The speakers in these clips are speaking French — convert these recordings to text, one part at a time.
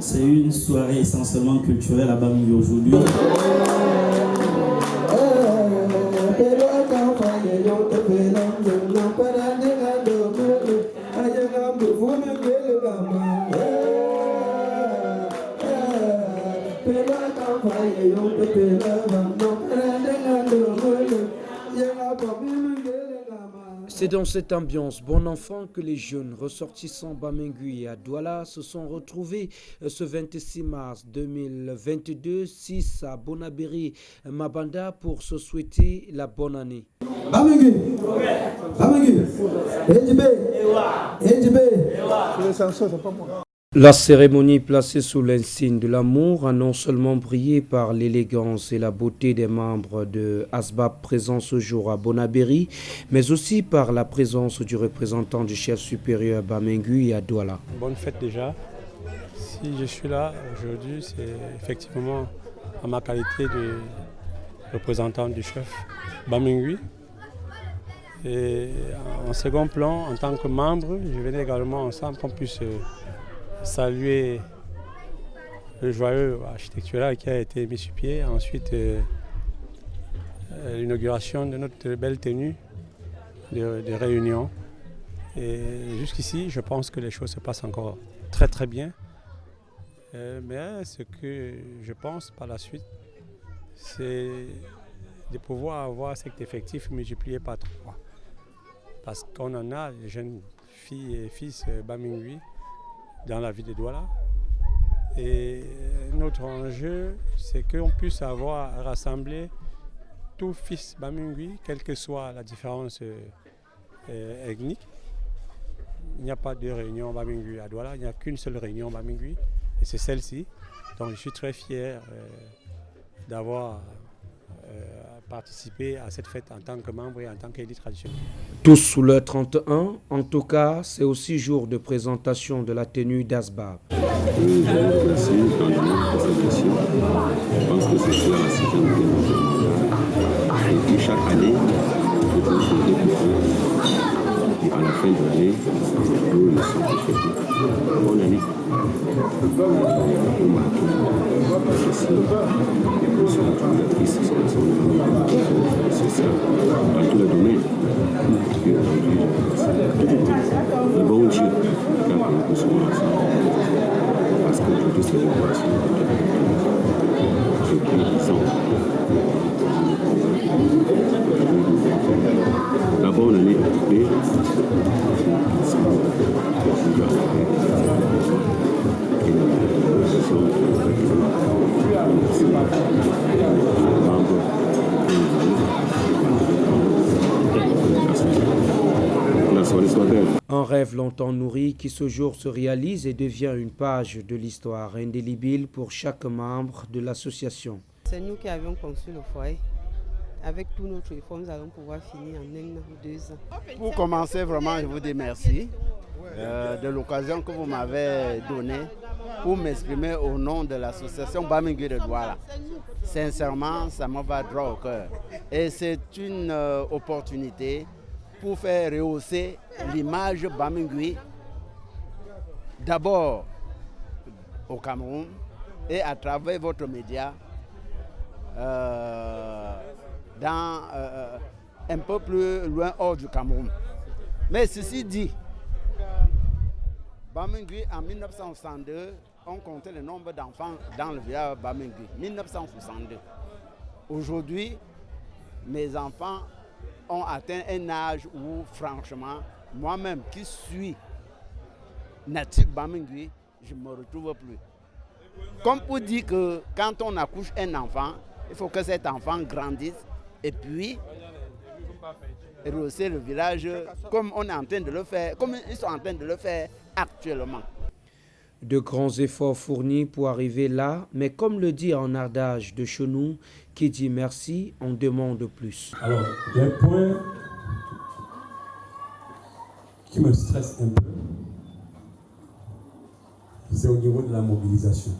C'est une soirée essentiellement culturelle à Bambi aujourd'hui. Dans cette ambiance bon enfant que les jeunes ressortissants Bamengui et Douala se sont retrouvés euh, ce 26 mars 2022, 6 à Bonaberi, Mabanda, pour se souhaiter la bonne année. Bamengui. Bamengui La cérémonie placée sous l'insigne de l'amour a non seulement brillé par l'élégance et la beauté des membres de ASBAB présents ce jour à Bonaberi, mais aussi par la présence du représentant du chef supérieur Bamengu et à Douala. Bonne fête déjà. Si je suis là aujourd'hui, c'est effectivement à ma qualité de représentant du chef Bamengu. Et en second plan, en tant que membre, je venais également ensemble qu'on puisse saluer le joyeux architectural qui a été mis sur pied. Ensuite, euh, euh, l'inauguration de notre belle tenue de, réunion. Et jusqu'ici, je pense que les choses se passent encore très très bien. Euh, mais ce que je pense par la suite, c'est de pouvoir avoir cet effectif multiplié par trois. Parce qu'on en a, les jeunes filles et fils Bamingui, dans la ville de Douala. Et notre enjeu, c'est qu'on puisse avoir rassemblé tout fils Bamingui, quelle que soit la différence euh, ethnique. Il n'y a pas de réunion Bamingui à Douala, il n'y a qu'une seule réunion Bamingui, et c'est celle-ci. Donc je suis très fier euh, d'avoir euh, participer à cette fête en tant que membre et en tant qu'élite traditionnelle. Tous sous le 31, en tout cas, c'est aussi jour de présentation de la tenue d'Asbab. Je pense que c'est cela la sécurité Et puis chaque année, je pense que à la fin de l'année, nous le sommes. Bonne année. Dans tous les domaines. Le bon Dieu qui a permis que ce soit ensemble. Parce c'est l'innovation. Et puis, ils ont. La bonne année occupée, Un rêve longtemps nourri qui ce jour se réalise et devient une page de l'histoire indélébile pour chaque membre de l'association. C'est nous qui avions conçu le foyer. Avec tous notre efforts, nous allons pouvoir finir en un an, deux ans. Pour commencer, vraiment, je vous dis merci euh, de l'occasion que vous m'avez donnée pour m'exprimer au nom de l'association Bamingui de Douala. Sincèrement, ça me va droit au cœur. Et c'est une euh, opportunité pour faire rehausser l'image Bamingui, d'abord au Cameroun et à travers votre média euh, dans, euh, un peu plus loin hors du Cameroun. Mais ceci dit, Bamingui en 1962, on comptait le nombre d'enfants dans le village Bamingui. 1962. Aujourd'hui, mes enfants ont atteint un âge où, franchement, moi-même qui suis natif Bamingui, je ne me retrouve plus. Comme pour dire que quand on accouche un enfant, il faut que cet enfant grandisse et puis rehausser le village comme on est en train de le faire, comme ils sont en train de le faire actuellement. De grands efforts fournis pour arriver là, mais comme le dit en ardage de Chenou, qui dit merci, on demande plus. Alors, les points qui me stressent un peu, c'est au niveau de la mobilisation.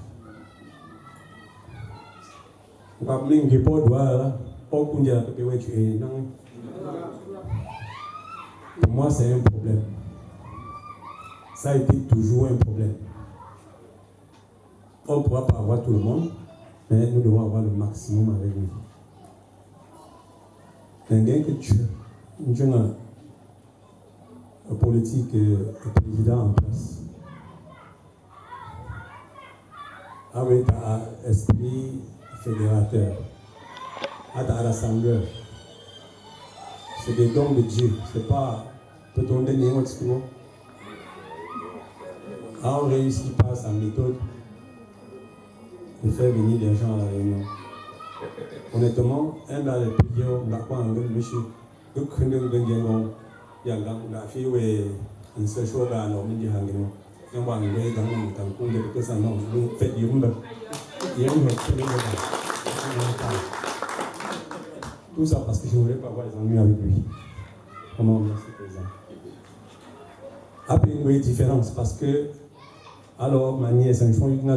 Pour moi, c'est un problème. Ça a été toujours un problème. On ne pourra pas avoir tout le monde, mais nous devons avoir le maximum avec nous. Quelqu'un que tu as un politique et président en place. Avec un esprit fédérateur, avec un rassembleur. C'est des dons de Dieu. C'est pas peut-on donner un discours. Ah, on réussit pas sa méthode de faire venir des gens à la réunion. Honnêtement, un dans les on n'a pas un monsieur. Donc, on a un grand yang gang na fi we in se sho ga no min ji hangin yang wang we gang mo tang kung de ke san no lu fe yum ba yang ho che ni ba tout ça parce que je voulais pas avoir les ennuis avec lui. Comment merci président. Après une différence parce que alors ma nièce un chouin na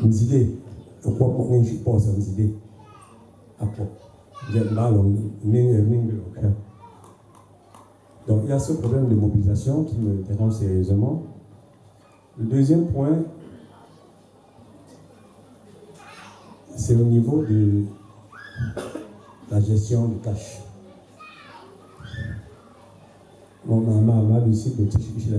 mo ni nan Nzide, pourquoi mo ni je pense Nzide Après donc il y a ce problème de mobilisation qui me dérange sérieusement. Le deuxième point, c'est au niveau de la gestion du cash. Mon maman m'a dit de Tichikishila,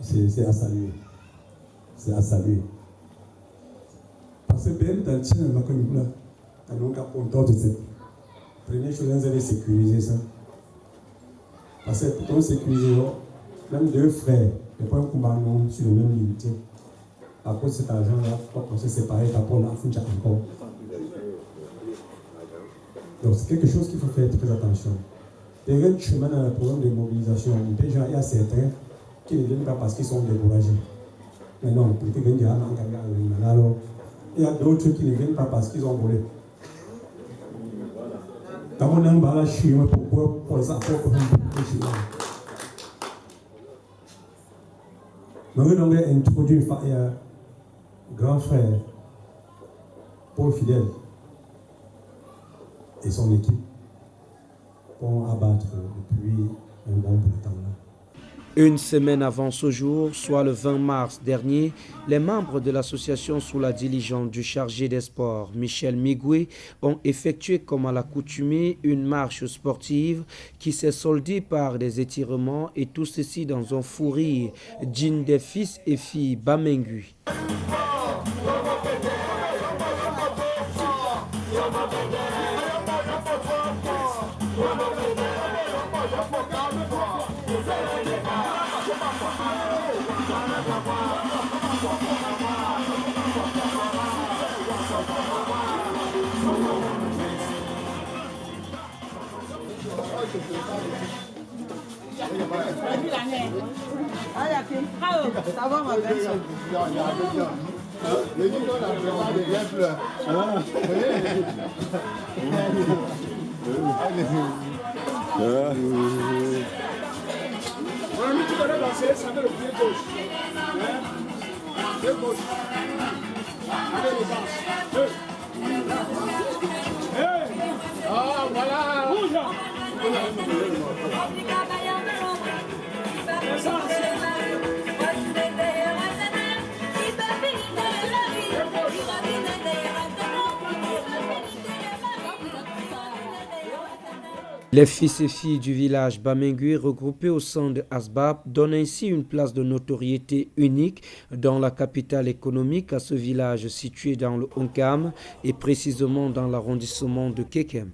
C'est à saluer. C'est à saluer. C'est bien dans le chien, là. Donc, à content de cette. Première chose, vous allez sécuriser ça. Parce que pour sécuriser, même deux frères, pas un combat sur le même unité. À cause de cet argent-là, qu'on se sépare, pour la fin encore. Donc, c'est quelque chose qu'il faut faire très attention. Derrière le chemin dans le programme de mobilisation, il y a certains qui ne viennent pas parce qu'ils sont découragés. Mais non, alors il y a d'autres qui ne viennent pas parce qu'ils ont volé. Quand on a un bala chinois, pourquoi pour ça, pourquoi on a introduit un grand frère, Paul Fidèle, et son équipe pour abattre depuis un bon bout temps. Une semaine avant ce jour, soit le 20 mars dernier, les membres de l'association sous la diligence du chargé des sports, Michel Migoué, ont effectué comme à l'accoutumée une marche sportive qui s'est soldée par des étirements et tout ceci dans un fou rire d'une des fils et filles Bamengui. Vraiment des bien fleurs. On a mis tout à l'heure danser, ça met le pied gauche. Pied gauche. Allez les danses. Deux. Ah voilà. Bouge. Les fils et filles du village Bamengui regroupés au sein de Asbab donnent ainsi une place de notoriété unique dans la capitale économique à ce village situé dans le Onkam et précisément dans l'arrondissement de Kekem.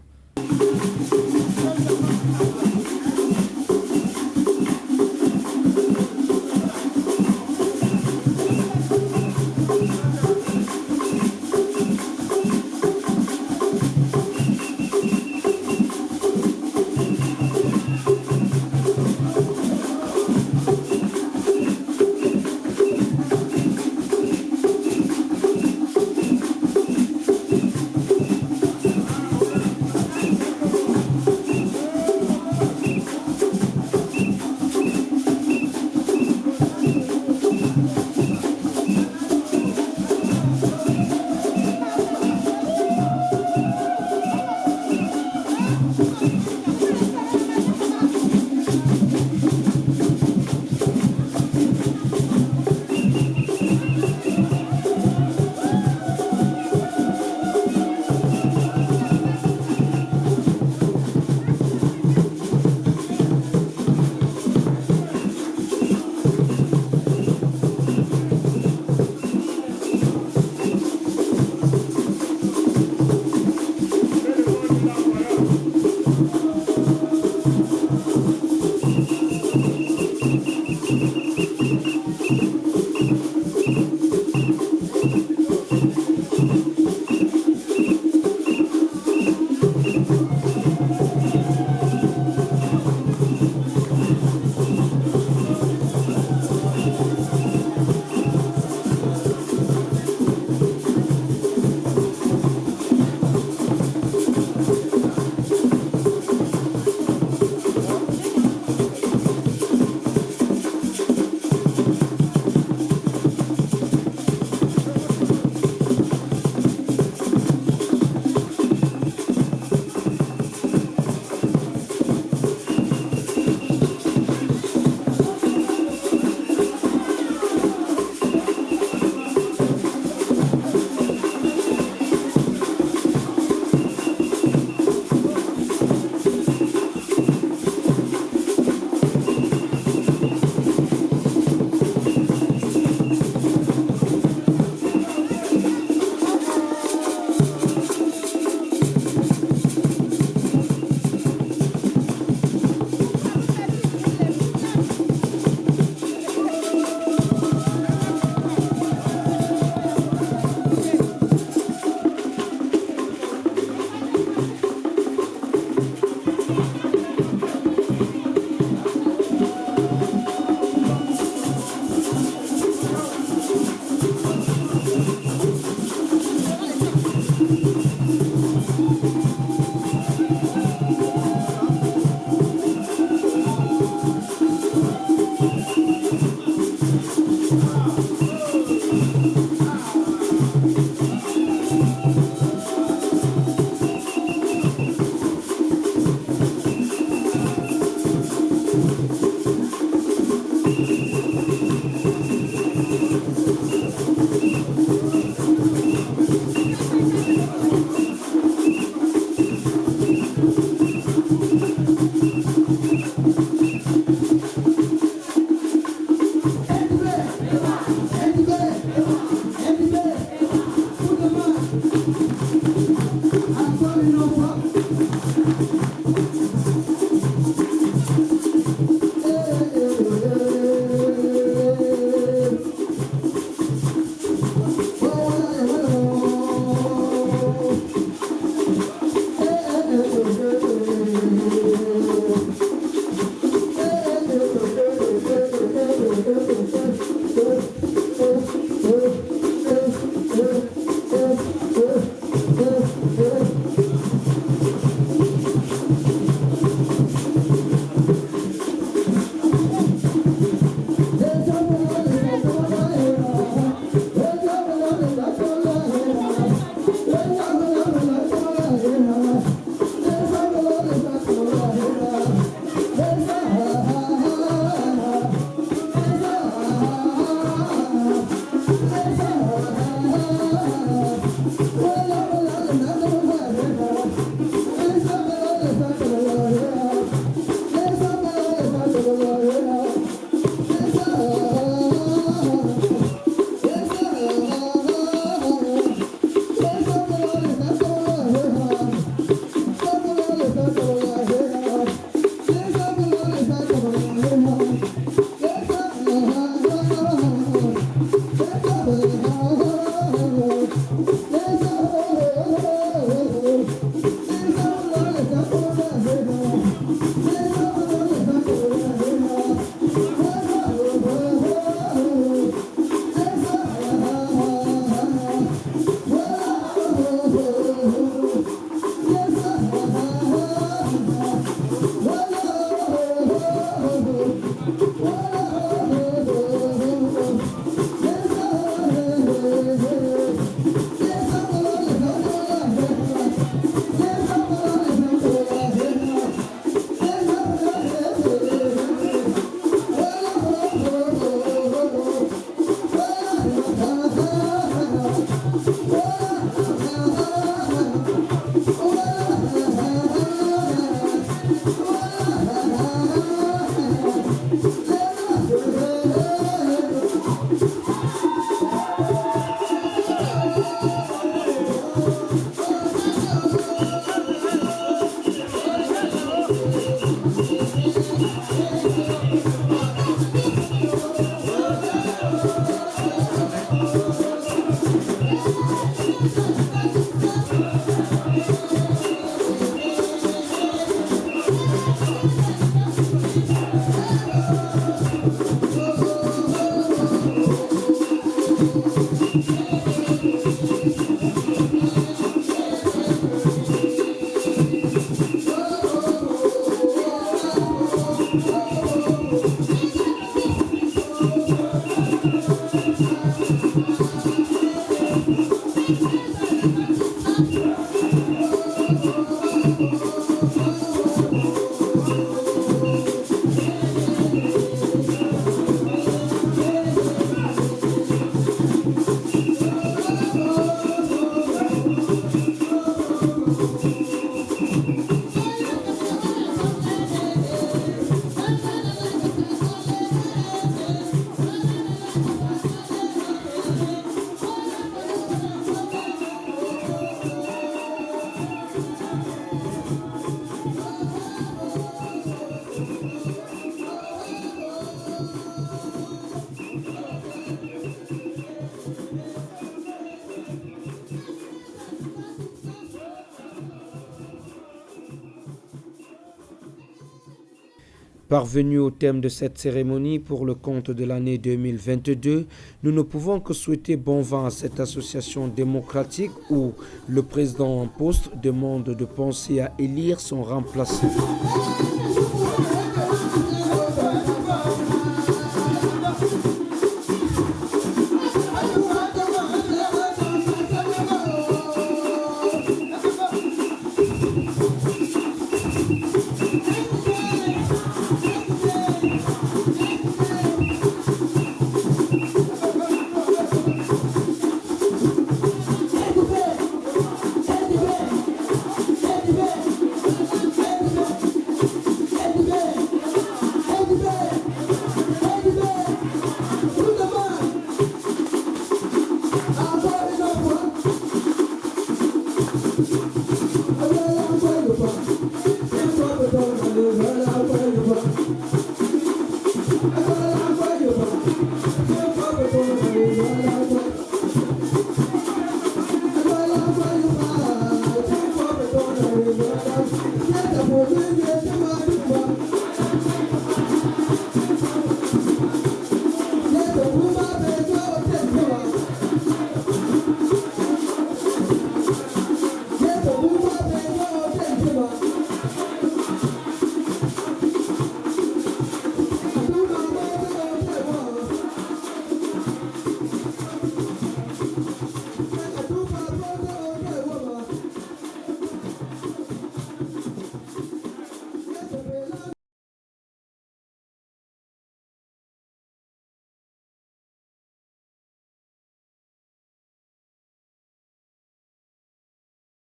Parvenus au thème de cette cérémonie pour le compte de l'année 2022, nous ne pouvons que souhaiter bon vent à cette association démocratique où le président en poste demande de penser à élire son remplaçant.